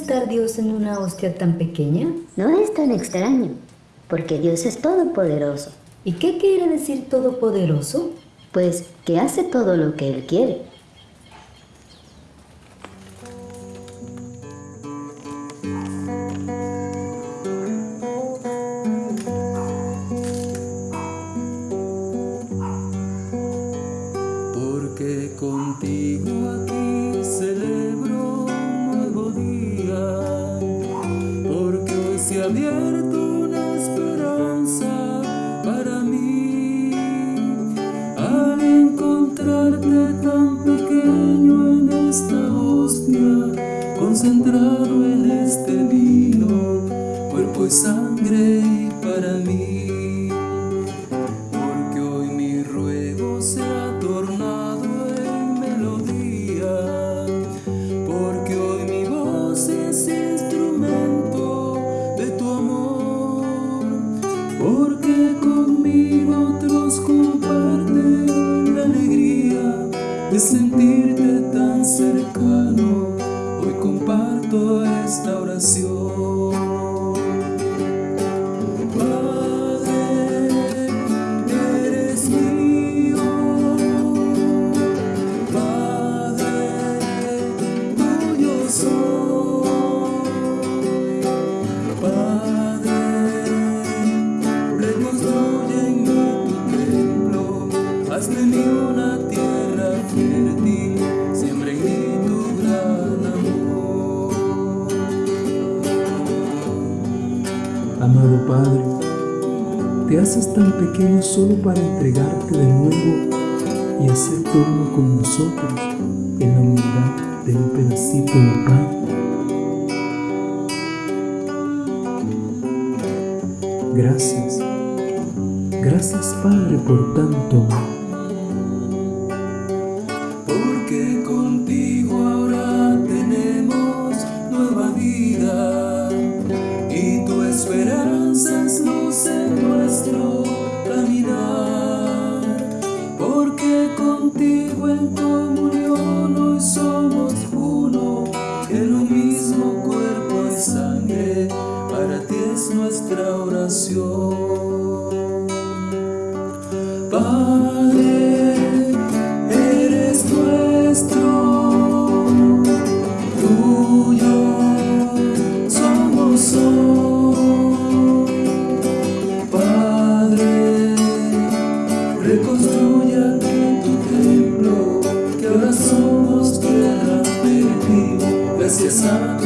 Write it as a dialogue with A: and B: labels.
A: estar Dios en una hostia tan pequeña?
B: No es tan extraño, porque Dios es todopoderoso.
A: ¿Y qué quiere decir todopoderoso?
B: Pues que hace todo lo que Él quiere.
C: Abierto una esperanza para mí. Al encontrarte tan pequeño en esta hostia, concentrado en este vino, cuerpo y sangre para mí. Esta oración. Padre, eres mío, Padre, tuyo soy, Padre, reconstruye en mí tu templo, haz de
D: Amado Padre, te haces tan pequeño solo para entregarte de nuevo y hacerte uno con nosotros en la humildad de un pedacito de pan. Gracias, gracias Padre por tanto amor.
C: Porque contigo ahora tenemos nueva vida y tu esperanza es luz en nuestro caminar. Porque contigo en comunión hoy somos uno, en un mismo cuerpo y sangre, para ti es nuestra oración. sun.